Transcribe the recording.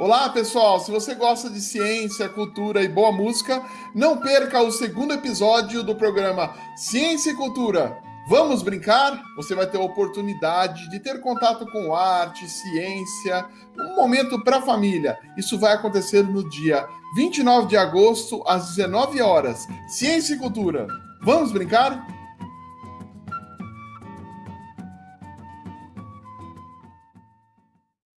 Olá, pessoal! Se você gosta de ciência, cultura e boa música, não perca o segundo episódio do programa Ciência e Cultura. Vamos brincar? Você vai ter a oportunidade de ter contato com arte, ciência, um momento para a família. Isso vai acontecer no dia 29 de agosto, às 19 horas. Ciência e Cultura. Vamos brincar?